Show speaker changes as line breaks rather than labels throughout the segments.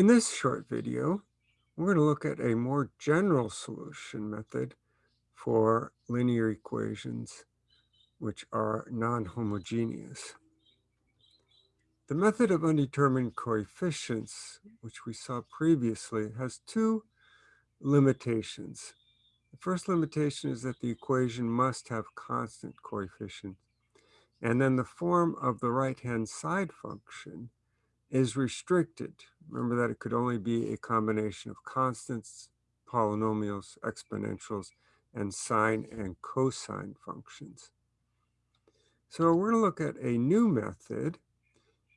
In this short video, we're going to look at a more general solution method for linear equations which are non-homogeneous. The method of undetermined coefficients, which we saw previously, has two limitations. The first limitation is that the equation must have constant coefficients. And then the form of the right-hand side function is restricted. Remember that it could only be a combination of constants, polynomials, exponentials, and sine and cosine functions. So we're going to look at a new method,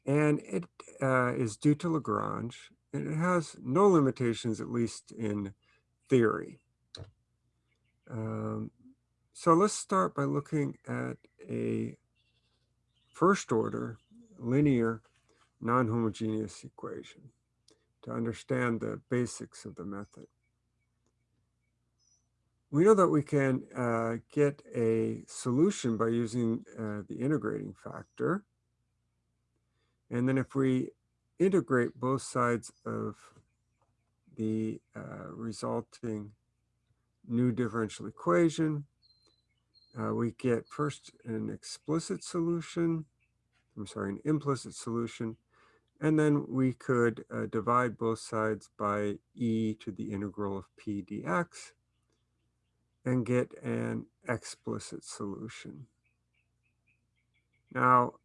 and it uh, is due to Lagrange, and it has no limitations, at least in theory. Um, so let's start by looking at a first order linear non-homogeneous equation to understand the basics of the method. We know that we can uh, get a solution by using uh, the integrating factor. And then if we integrate both sides of the uh, resulting new differential equation, uh, we get first an explicit solution, I'm sorry, an implicit solution, and then we could uh, divide both sides by e to the integral of p dx and get an explicit solution. Now,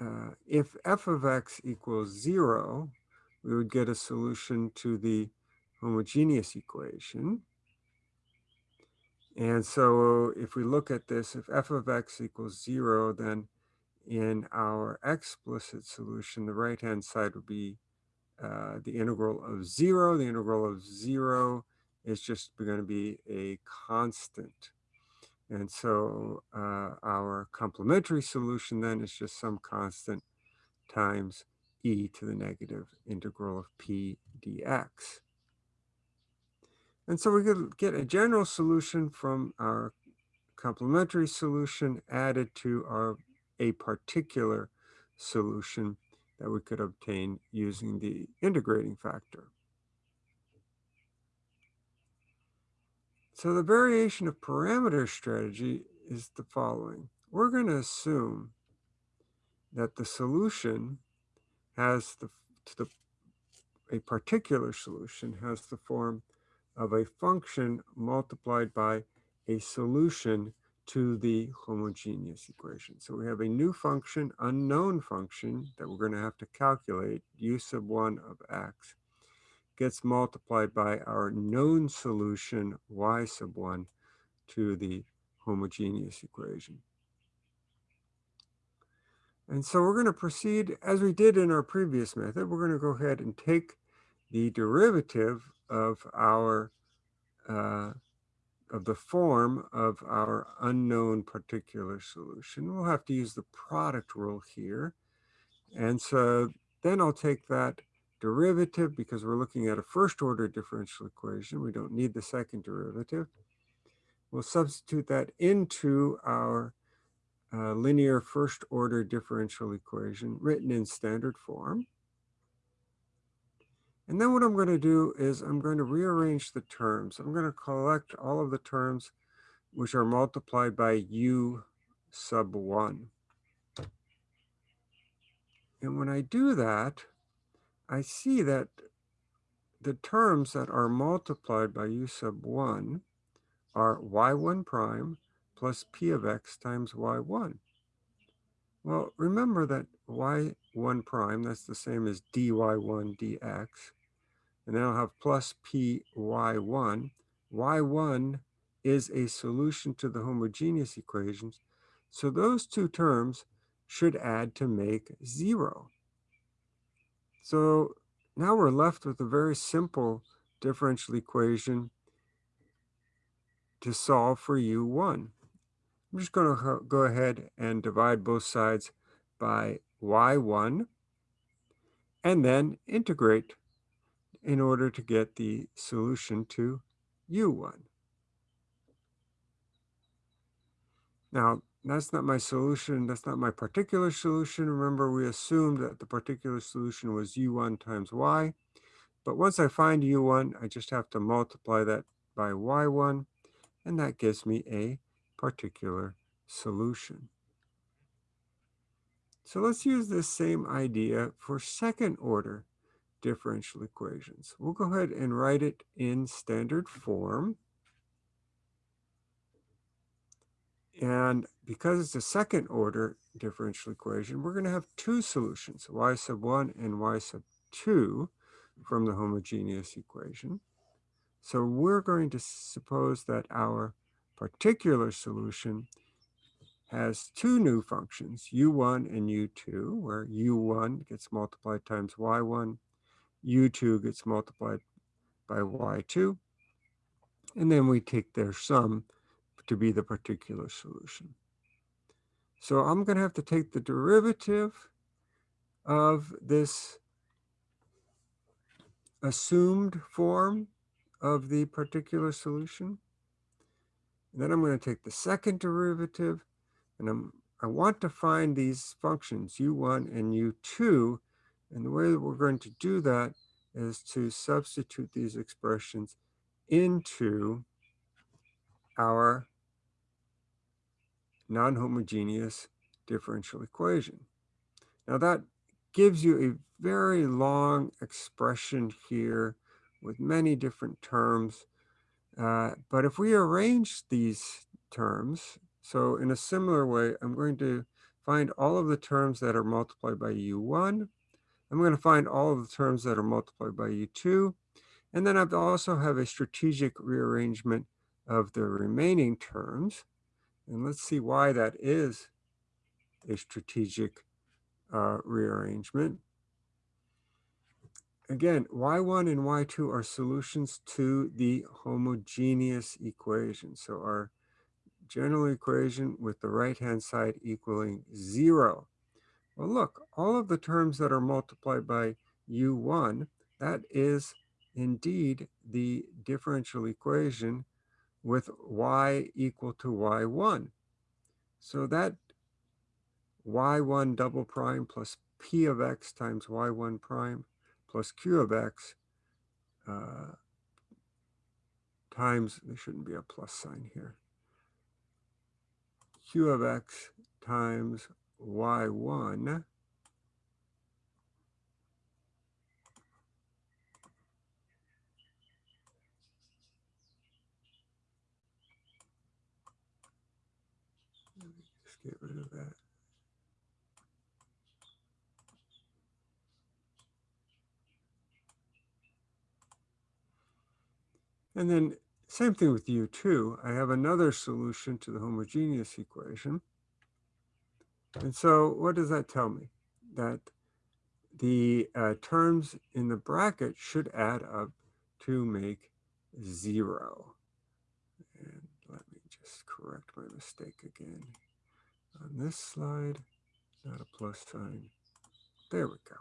uh, if f of x equals zero, we would get a solution to the homogeneous equation. And so if we look at this, if f of x equals zero, then in our explicit solution, the right-hand side would be uh, the integral of zero. The integral of zero is just going to be a constant. And so uh, our complementary solution then is just some constant times e to the negative integral of p dx. And so we could get a general solution from our complementary solution added to our a particular solution that we could obtain using the integrating factor. So the variation of parameter strategy is the following. We're going to assume that the solution has the, the a particular solution has the form of a function multiplied by a solution to the homogeneous equation. So we have a new function, unknown function, that we're going to have to calculate, u sub 1 of x, gets multiplied by our known solution, y sub 1, to the homogeneous equation. And so we're going to proceed, as we did in our previous method, we're going to go ahead and take the derivative of our uh, of the form of our unknown particular solution. We'll have to use the product rule here. And so then I'll take that derivative because we're looking at a first order differential equation. We don't need the second derivative. We'll substitute that into our uh, linear first order differential equation written in standard form. And then what I'm going to do is I'm going to rearrange the terms. I'm going to collect all of the terms which are multiplied by u sub 1. And when I do that, I see that the terms that are multiplied by u sub 1 are y1 prime plus p of x times y1. Well, remember that y1 prime, that's the same as dy1 dx. And then I'll have plus py1. y1 is a solution to the homogeneous equations. So those two terms should add to make zero. So now we're left with a very simple differential equation to solve for u1. I'm just going to go ahead and divide both sides by y1 and then integrate in order to get the solution to u1. Now, that's not my solution. That's not my particular solution. Remember, we assumed that the particular solution was u1 times y. But once I find u1, I just have to multiply that by y1, and that gives me a particular solution. So let's use this same idea for second order differential equations. We'll go ahead and write it in standard form. And because it's a second order differential equation, we're going to have two solutions, y sub 1 and y sub 2 from the homogeneous equation. So we're going to suppose that our particular solution has two new functions, u1 and u2, where u1 gets multiplied times y1, u2 gets multiplied by y2, and then we take their sum to be the particular solution. So I'm going to have to take the derivative of this assumed form of the particular solution. And then I'm going to take the second derivative, and I'm, I want to find these functions, u1 and u2. And the way that we're going to do that is to substitute these expressions into our non-homogeneous differential equation. Now that gives you a very long expression here with many different terms. Uh, but if we arrange these terms, so in a similar way, I'm going to find all of the terms that are multiplied by u1. I'm going to find all of the terms that are multiplied by u2. And then I also have a strategic rearrangement of the remaining terms. And let's see why that is a strategic uh, rearrangement. Again, y1 and y2 are solutions to the homogeneous equation. So our general equation with the right-hand side equaling zero. Well, look, all of the terms that are multiplied by u1, that is indeed the differential equation with y equal to y1. So that y1 double prime plus p of x times y1 prime plus q of x uh, times, there shouldn't be a plus sign here, q of x times y1 get rid of that. And then same thing with U2. I have another solution to the homogeneous equation. And so what does that tell me? That the uh, terms in the bracket should add up to make zero. And let me just correct my mistake again on this slide, not a plus sign. There we go.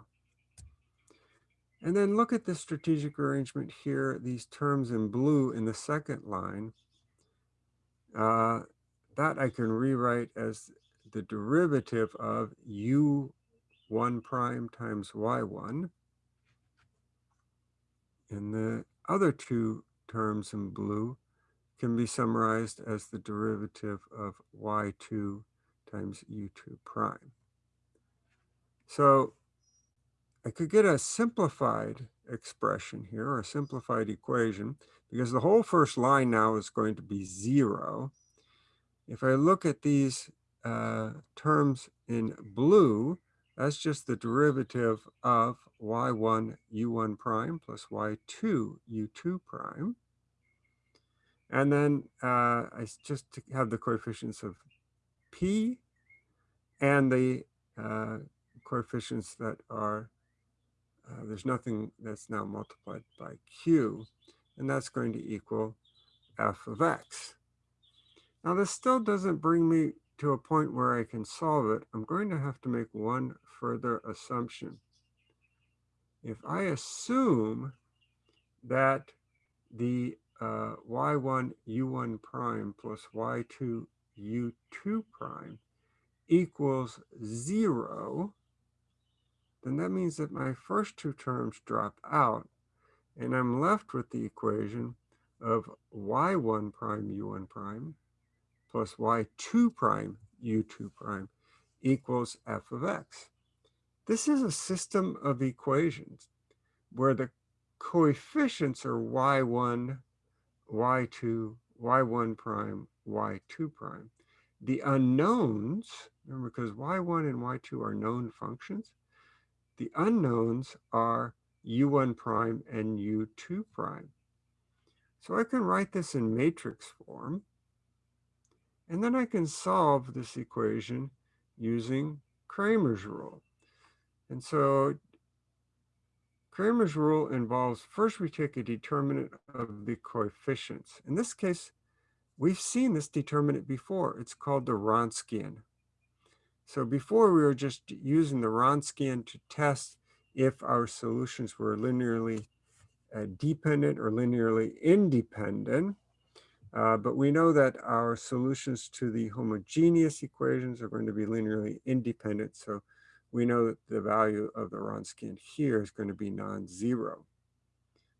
And then look at the strategic arrangement here, these terms in blue in the second line. Uh, that I can rewrite as the derivative of u1 prime times y1. And the other two terms in blue can be summarized as the derivative of y2 times u2 prime. So I could get a simplified expression here, or a simplified equation, because the whole first line now is going to be zero. If I look at these uh, terms in blue, that's just the derivative of y1 u1 prime plus y2 u2 prime. And then uh, I just have the coefficients of p and the uh, coefficients that are, uh, there's nothing that's now multiplied by q, and that's going to equal f of x. Now this still doesn't bring me to a point where I can solve it. I'm going to have to make one further assumption. If I assume that the uh, y1 u1 prime plus y2 u2 prime equals zero, then that means that my first two terms drop out and I'm left with the equation of y1 prime u1 prime plus y2 prime u2 prime equals f of x. This is a system of equations where the coefficients are y1, y2, y1 prime, y2 prime. The unknowns, remember because y1 and y2 are known functions, the unknowns are u1 prime and u2 prime. So I can write this in matrix form, and then I can solve this equation using Cramer's rule. And so Cramer's rule involves first we take a determinant of the coefficients. In this case, we've seen this determinant before. It's called the Wronskian. So before we were just using the Wronskian to test if our solutions were linearly uh, dependent or linearly independent. Uh, but we know that our solutions to the homogeneous equations are going to be linearly independent. So we know that the value of the Wronskian here is going to be non-zero.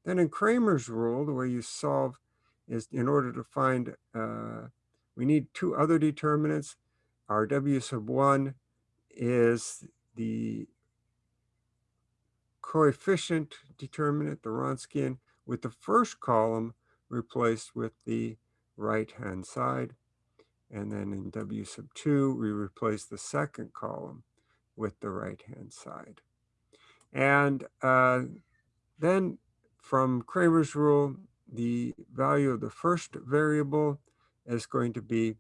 Then in Cramer's rule, the way you solve is in order to find, uh, we need two other determinants. Our W sub 1 is the coefficient determinant, the Wronskian, with the first column replaced with the right-hand side. And then in W sub 2, we replace the second column with the right-hand side. And uh, then from Cramer's rule, the value of the first variable is going to be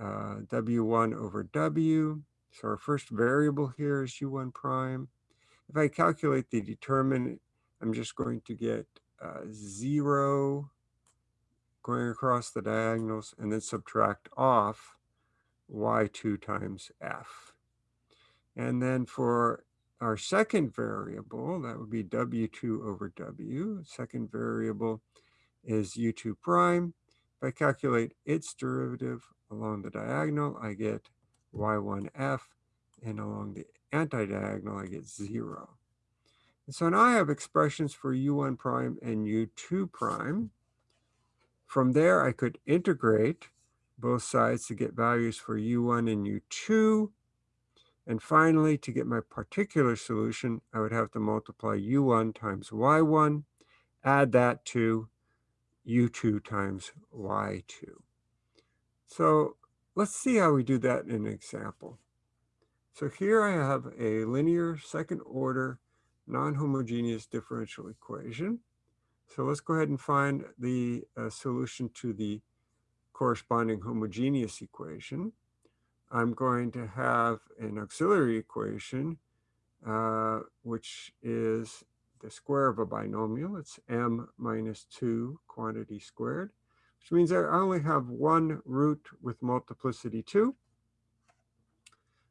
uh, W1 over W. So our first variable here is U1 prime. If I calculate the determinant, I'm just going to get uh, zero going across the diagonals and then subtract off y2 times f. And then for our second variable, that would be w2 over w. Second variable is u2 prime. If I calculate its derivative along the diagonal, I get y1f, and along the anti-diagonal, I get zero. And so now I have expressions for u1 prime and u2 prime. From there, I could integrate both sides to get values for u1 and u2. And finally, to get my particular solution, I would have to multiply u1 times y1, add that to u2 times y2. So let's see how we do that in an example. So here I have a linear second order non-homogeneous differential equation. So let's go ahead and find the uh, solution to the corresponding homogeneous equation. I'm going to have an auxiliary equation, uh, which is the square of a binomial. It's m minus 2 quantity squared, which means I only have one root with multiplicity 2.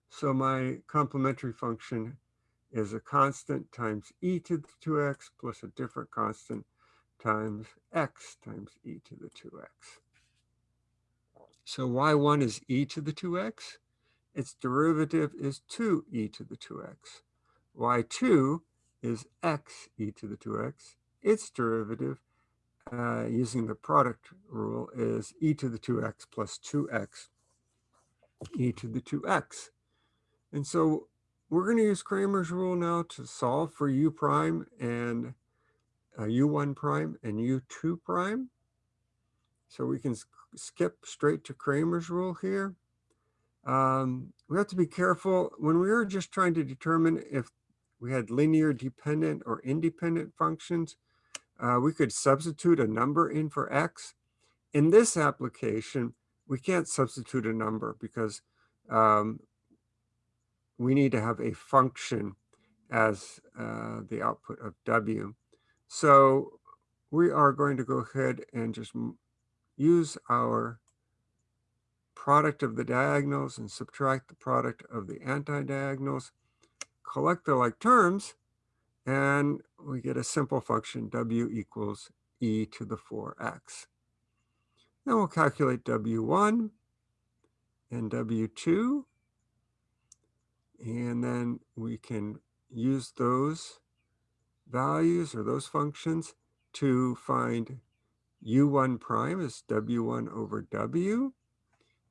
So my complementary function is a constant times e to the 2x plus a different constant times x times e to the 2x. So y1 is e to the 2x. Its derivative is 2e to the 2x. y2 is x e to the 2x. Its derivative, uh, using the product rule, is e to the 2x plus 2x e to the 2x. And so we're going to use Cramer's rule now to solve for u prime and uh, u1 prime and u2 prime. So we can skip straight to Cramer's rule here. Um, we have to be careful when we were just trying to determine if we had linear dependent or independent functions, uh, we could substitute a number in for x. In this application, we can't substitute a number because um, we need to have a function as uh, the output of W. So we are going to go ahead and just use our product of the diagonals and subtract the product of the anti-diagonals, collect the like terms, and we get a simple function w equals e to the 4x. Then we'll calculate w1 and w2 And then we can use those values or those functions to find u1 prime is w1 over w.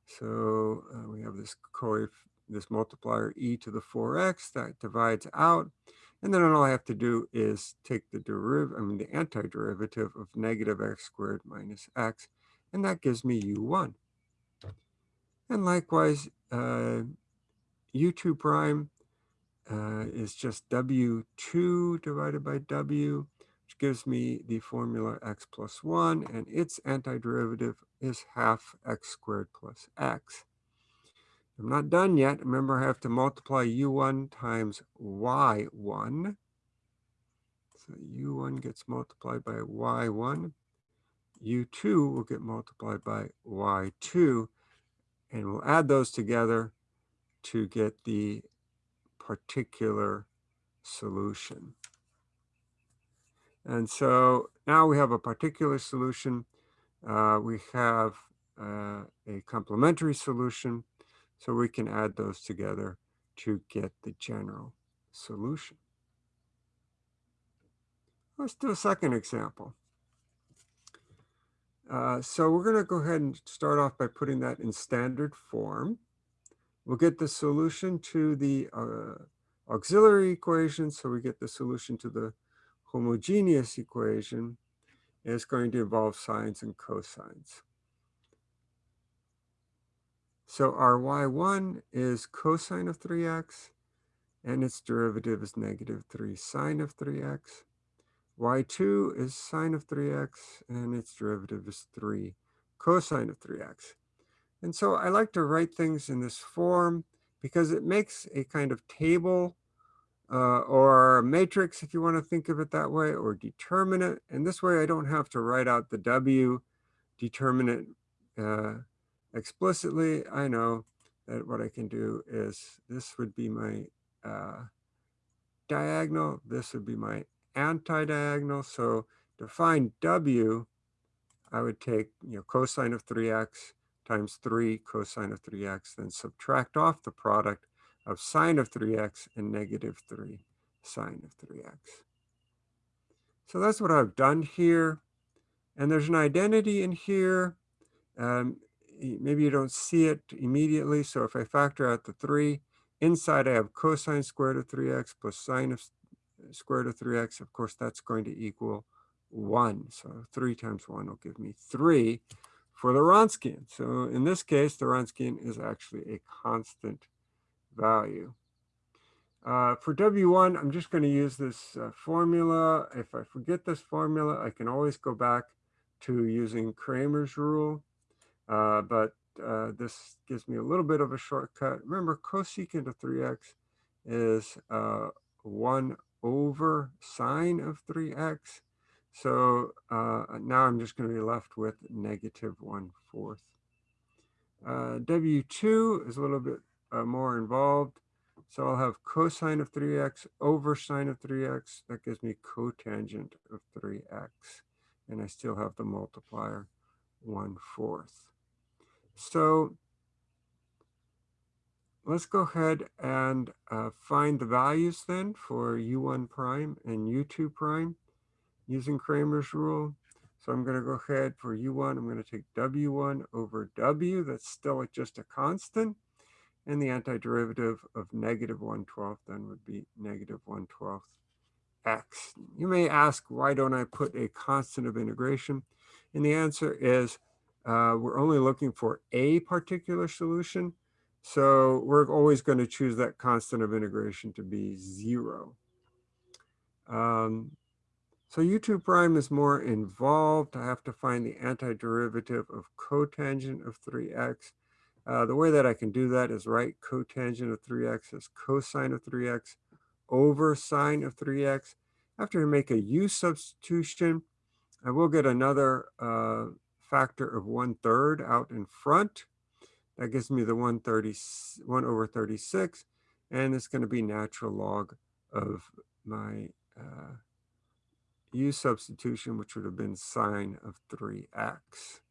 So uh, we have this this multiplier e to the 4x that divides out. And then all I have to do is take the derivative, I mean the antiderivative of negative x squared minus x, and that gives me u1. And likewise, uh, u2 prime uh, is just w2 divided by w, which gives me the formula x plus 1, and its antiderivative is half x squared plus x. I'm not done yet. Remember, I have to multiply u1 times y1. So u1 gets multiplied by y1. u2 will get multiplied by y2. And we'll add those together to get the particular solution. And so now we have a particular solution. Uh, we have uh, a complementary solution. So we can add those together to get the general solution. Let's do a second example. Uh, so we're going to go ahead and start off by putting that in standard form. We'll get the solution to the uh, auxiliary equation. So we get the solution to the homogeneous equation. And it's going to involve sines and cosines. So our y1 is cosine of 3x, and its derivative is negative 3 sine of 3x. y2 is sine of 3x, and its derivative is 3 cosine of 3x. And so I like to write things in this form because it makes a kind of table uh, or matrix, if you want to think of it that way, or determinant. And this way I don't have to write out the W determinant uh, explicitly, I know that what I can do is this would be my uh, diagonal, this would be my anti-diagonal. So to find W, I would take you know cosine of 3x times 3 cosine of 3x, then subtract off the product of sine of 3x and negative 3 sine of 3x. So that's what I've done here. And there's an identity in here. Um, maybe you don't see it immediately. So if I factor out the 3, inside I have cosine squared of 3x plus sine of square root of 3x. Of course, that's going to equal 1. So 3 times 1 will give me 3 for the Wronskian. So in this case, the Wronskian is actually a constant value. Uh, for W1, I'm just going to use this uh, formula. If I forget this formula, I can always go back to using Cramer's rule. Uh, but uh, this gives me a little bit of a shortcut. Remember, cosecant of 3x is uh, 1 over sine of 3x. So uh, now I'm just going to be left with negative 1 fourth. Uh, W2 is a little bit more involved. So I'll have cosine of 3x over sine of 3x. That gives me cotangent of 3x. And I still have the multiplier 1 fourth. So let's go ahead and uh, find the values then for u1 prime and u2 prime using Cramer's rule. So I'm going to go ahead for u1, I'm going to take w1 over w, that's still just a constant, and the antiderivative of negative 1 12th then would be negative 1 12th x. You may ask, why don't I put a constant of integration? And the answer is, uh, we're only looking for a particular solution. So we're always going to choose that constant of integration to be zero. Um, so u2 prime is more involved. I have to find the antiderivative of cotangent of 3x. Uh, the way that I can do that is write cotangent of 3x as cosine of 3x over sine of 3x. After I make a u substitution, I will get another uh, factor of one third out in front. That gives me the 130, 1 over 36, and it's going to be natural log of my uh, u substitution, which would have been sine of 3x.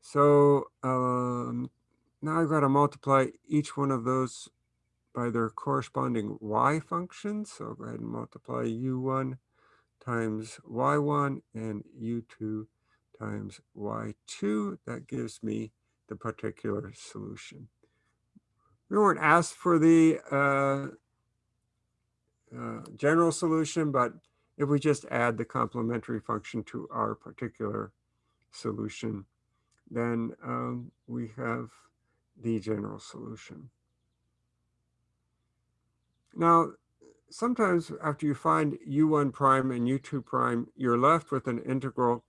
So um, now I've got to multiply each one of those by their corresponding y functions. So I'll go ahead and multiply u1 times y1 and u2 times y2. That gives me the particular solution. We weren't asked for the uh, uh, general solution, but if we just add the complementary function to our particular solution, then um, we have the general solution. Now, sometimes after you find u1 prime and u2 prime, you're left with an integral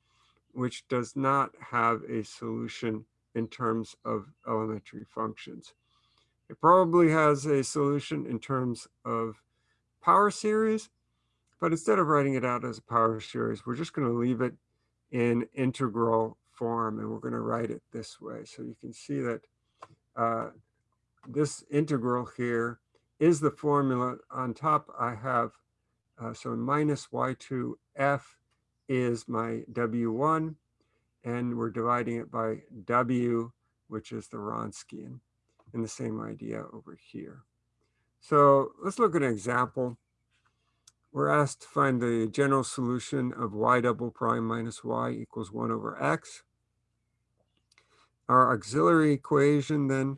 which does not have a solution in terms of elementary functions. It probably has a solution in terms of power series, but instead of writing it out as a power series, we're just going to leave it in integral form, and we're going to write it this way. So you can see that uh, this integral here is the formula. On top, I have, uh, so minus y2f is my w1, and we're dividing it by w, which is the Wronskian, and the same idea over here. So let's look at an example. We're asked to find the general solution of y double prime minus y equals 1 over x. Our auxiliary equation then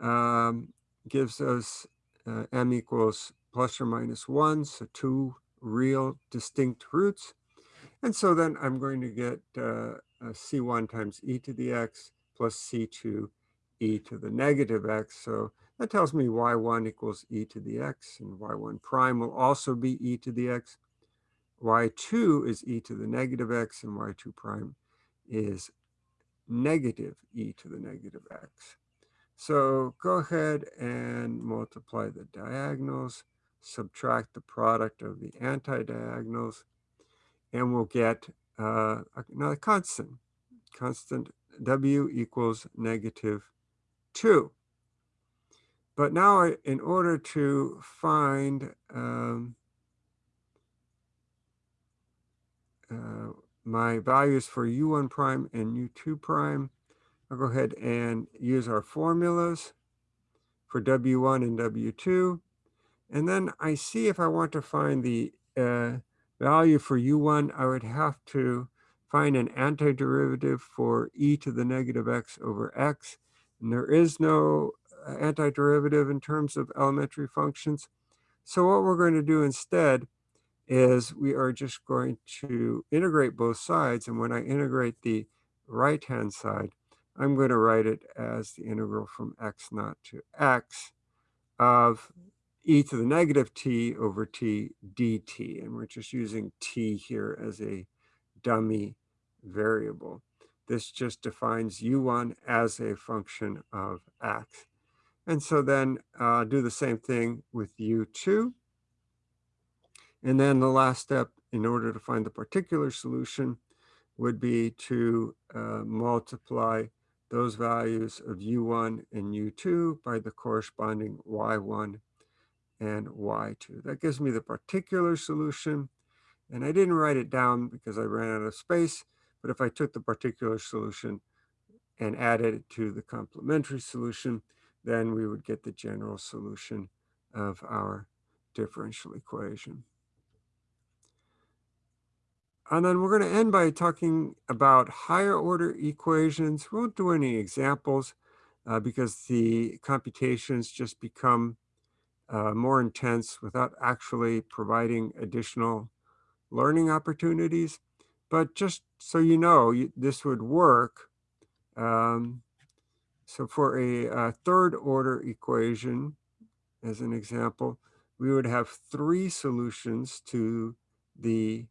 um, gives us uh, m equals plus or minus 1, so two real distinct roots. And so then I'm going to get uh, c1 times e to the x plus c2 e to the negative x. So that tells me y1 equals e to the x, and y1 prime will also be e to the x. y2 is e to the negative x, and y2 prime is negative e to the negative x. So go ahead and multiply the diagonals, subtract the product of the anti-diagonals, and we'll get uh, another constant. Constant w equals negative 2. But now in order to find um, uh, my values for u1 prime and u2 prime, I'll go ahead and use our formulas for W1 and W2. And then I see if I want to find the uh, value for U1, I would have to find an antiderivative for e to the negative x over x. And there is no uh, antiderivative in terms of elementary functions. So what we're going to do instead is we are just going to integrate both sides. And when I integrate the right-hand side, I'm going to write it as the integral from x naught to x of e to the negative t over t dt. And we're just using t here as a dummy variable. This just defines u1 as a function of x. And so then uh, do the same thing with u2. And then the last step, in order to find the particular solution, would be to uh, multiply those values of u1 and u2 by the corresponding y1 and y2. That gives me the particular solution. And I didn't write it down because I ran out of space. But if I took the particular solution and added it to the complementary solution, then we would get the general solution of our differential equation. And then we're going to end by talking about higher order equations. We won't do any examples uh, because the computations just become uh, more intense without actually providing additional learning opportunities. But just so you know, you, this would work. Um, so for a, a third order equation, as an example, we would have three solutions to the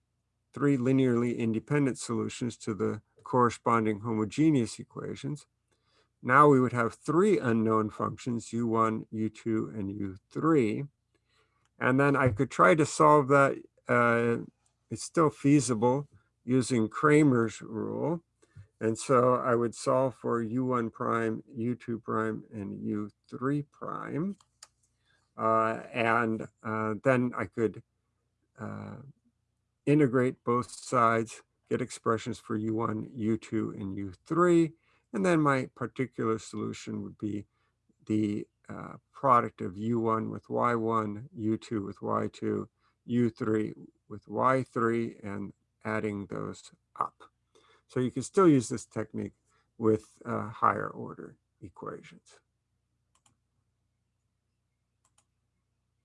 three linearly independent solutions to the corresponding homogeneous equations. Now we would have three unknown functions, u1, u2, and u3. And then I could try to solve that. Uh, it's still feasible using Cramer's rule. And so I would solve for u1 prime, u2 prime, and u3 prime. Uh, and uh, then I could uh, integrate both sides, get expressions for U1, U2, and U3, And then my particular solution would be the uh, product of u1 with y1, u2 with y2, u3 with y3, and adding those up. So you can still use this technique with uh, higher order equations.